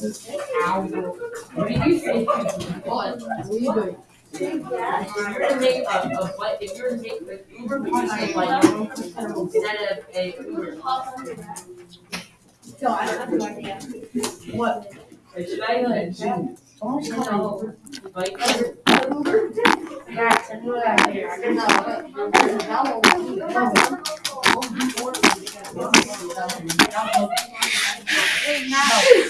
Did you say what? If you're gonna make a, what, if you're gonna make the Uber like, instead of a Uber. So I have no idea. What? Should I, uh, you know, like, so what I you. Are you in math? Oh, I No,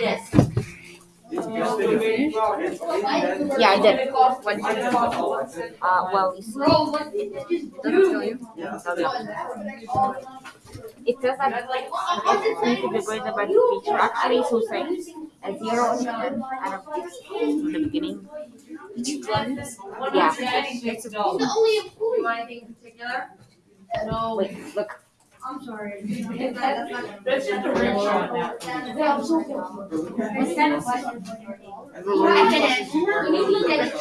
Yes. Yeah, I did. What? Uh, well, you see, doesn't tell you. It says that the feature, actually, so saying a zero and out of the beginning. Yeah. It's The only employee. want anything in particular? No. Wait, look. I'm sorry. That's just a rim shot now. Yeah, I'm so confused. What's that question? I did it. You did it.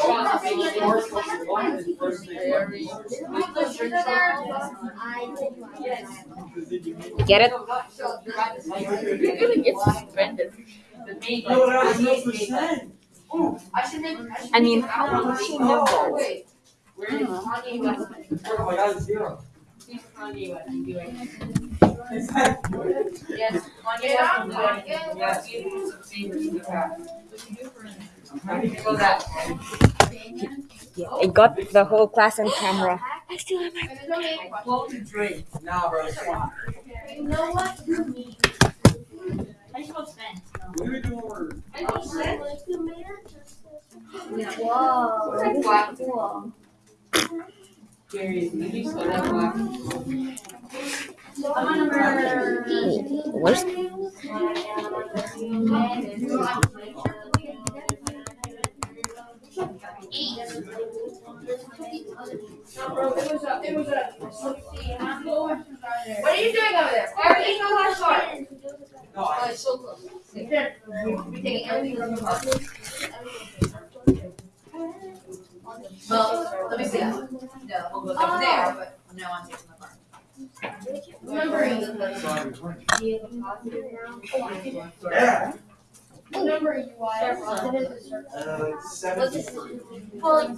Get it? You're gonna get suspended. The main, like, No, that was the no main- percent. I should make. I should I mean, make- how did she know that? Wait. Where is Kanye West? Oh my God, zero. Who's Kanye West doing? Is that good? Yes, Kanye West is doing, yes, he did some favors in the past. How do you know that? Yeah, I got the whole class on camera. And there's only eight questions. Close the drink. Nah, bro. You know what? I just want Spence. We were doing work. I don't say. Whoa. That's black. Cool. Gary, did you saw that black? I'm on number. Wait, where's. No, what are you doing over there? Everything on my side. No, I, it's so close. You you're everything from the market. Well, let me see that. No, we'll go over there, but no, I'm taking the mark. Remember, yeah, what number are you on? uh, seventeen. Well,